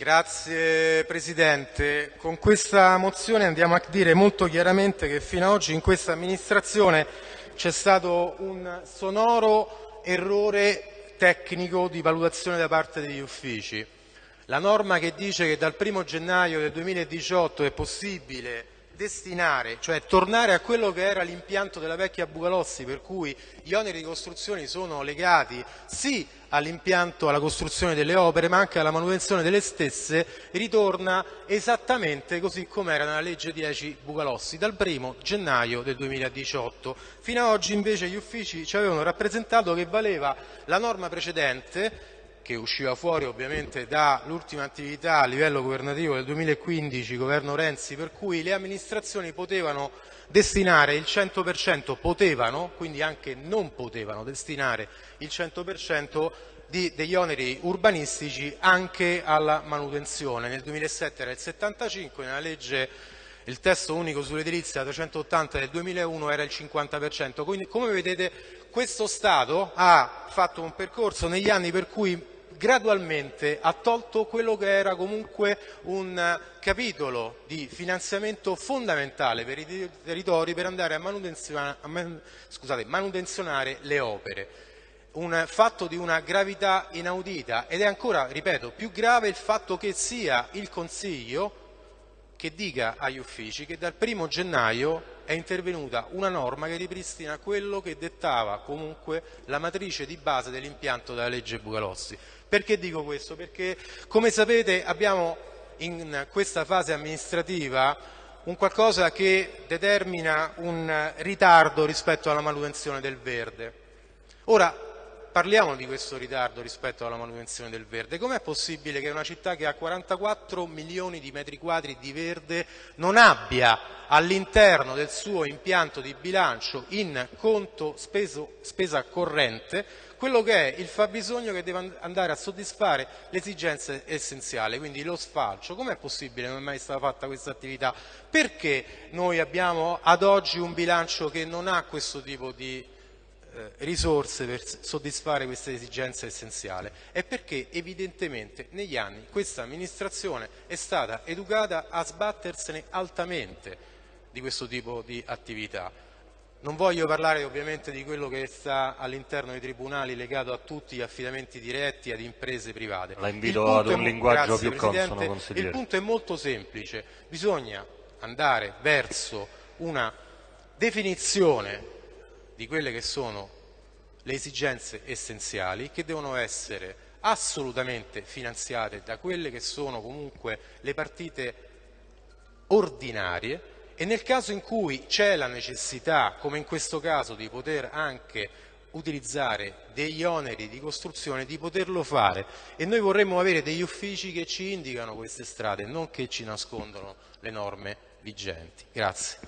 Grazie Presidente. Con questa mozione andiamo a dire molto chiaramente che fino ad oggi in questa amministrazione c'è stato un sonoro errore tecnico di valutazione da parte degli uffici. La norma che dice che dal 1 gennaio del 2018 è possibile destinare, cioè tornare a quello che era l'impianto della vecchia Bucalossi, per cui gli oneri di costruzione sono legati sì all'impianto, alla costruzione delle opere, ma anche alla manutenzione delle stesse, ritorna esattamente così come era nella legge 10 Bucalossi, dal 1 gennaio del 2018. Fino ad oggi invece gli uffici ci avevano rappresentato che valeva la norma precedente che usciva fuori ovviamente dall'ultima attività a livello governativo del 2015, governo Renzi, per cui le amministrazioni potevano destinare il 100%, potevano, quindi anche non potevano destinare il 100% di, degli oneri urbanistici anche alla manutenzione. Nel 2007 era il 75, nella legge il testo unico sull'edilizia 380 del 2001 era il 50%. Quindi come vedete questo Stato ha fatto un percorso negli anni per cui gradualmente ha tolto quello che era comunque un capitolo di finanziamento fondamentale per i territori per andare a manutenzionare, a man, scusate, manutenzionare le opere. Un fatto di una gravità inaudita ed è ancora, ripeto, più grave il fatto che sia il Consiglio che dica agli uffici che dal 1 gennaio è intervenuta una norma che ripristina quello che dettava comunque la matrice di base dell'impianto della legge Bucalossi. Perché dico questo? Perché come sapete abbiamo in questa fase amministrativa un qualcosa che determina un ritardo rispetto alla manutenzione del verde. Ora, parliamo di questo ritardo rispetto alla manutenzione del verde. Com'è possibile che una città che ha 44 milioni di metri quadri di verde non abbia all'interno del suo impianto di bilancio in conto speso, spesa corrente quello che è il fabbisogno che deve andare a soddisfare le esigenze essenziali, quindi lo sfalcio. Com'è possibile che non è mai stata fatta questa attività? Perché noi abbiamo ad oggi un bilancio che non ha questo tipo di eh, risorse per soddisfare queste esigenze essenziali è perché evidentemente negli anni questa amministrazione è stata educata a sbattersene altamente di questo tipo di attività. Non voglio parlare ovviamente di quello che sta all'interno dei tribunali legato a tutti gli affidamenti diretti ad imprese private. La invito ad un linguaggio più consono, consigliere. Il punto è molto semplice, bisogna andare verso una definizione di quelle che sono le esigenze essenziali che devono essere assolutamente finanziate da quelle che sono comunque le partite ordinarie e nel caso in cui c'è la necessità, come in questo caso, di poter anche utilizzare degli oneri di costruzione, di poterlo fare e noi vorremmo avere degli uffici che ci indicano queste strade, non che ci nascondono le norme vigenti. Grazie.